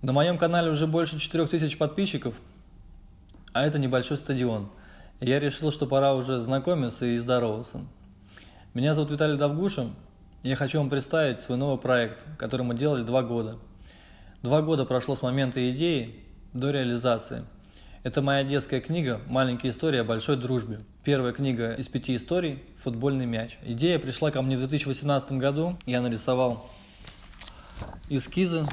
На моем канале уже больше 4000 подписчиков, а это небольшой стадион. Я решил, что пора уже знакомиться и здороваться. Меня зовут Виталий Довгуша, и я хочу вам представить свой новый проект, который мы делали два года. Два года прошло с момента идеи до реализации. Это моя детская книга «Маленькие истории о большой дружбе». Первая книга из пяти историй «Футбольный мяч». Идея пришла ко мне в 2018 году. Я нарисовал эскизы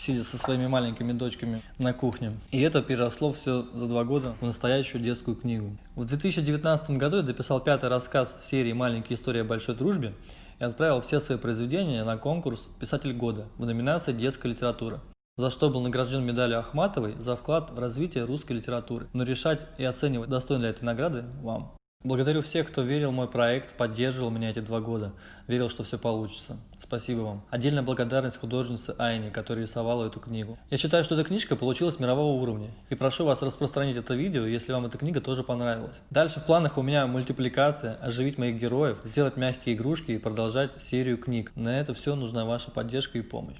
сидя со своими маленькими дочками на кухне. И это переросло все за два года в настоящую детскую книгу. В 2019 году я дописал пятый рассказ серии «Маленькие истории о большой дружбе» и отправил все свои произведения на конкурс «Писатель года» в номинации «Детская литература» за что был награжден медалью Ахматовой за вклад в развитие русской литературы. Но решать и оценивать, достойно ли этой награды, вам. Благодарю всех, кто верил в мой проект, поддерживал меня эти два года, верил, что все получится. Спасибо вам. Отдельная благодарность художнице Айне, которая рисовала эту книгу. Я считаю, что эта книжка получилась мирового уровня. И прошу вас распространить это видео, если вам эта книга тоже понравилась. Дальше в планах у меня мультипликация, оживить моих героев, сделать мягкие игрушки и продолжать серию книг. На это все нужна ваша поддержка и помощь.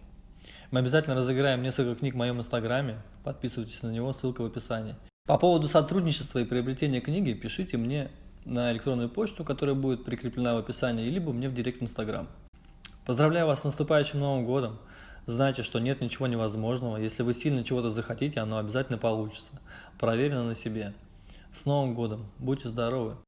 Мы обязательно разыграем несколько книг в моем инстаграме. Подписывайтесь на него, ссылка в описании. По поводу сотрудничества и приобретения книги пишите мне на электронную почту, которая будет прикреплена в описании, либо мне в директ Инстаграм. Поздравляю вас с наступающим Новым Годом! Знайте, что нет ничего невозможного. Если вы сильно чего-то захотите, оно обязательно получится. Проверено на себе. С Новым Годом! Будьте здоровы!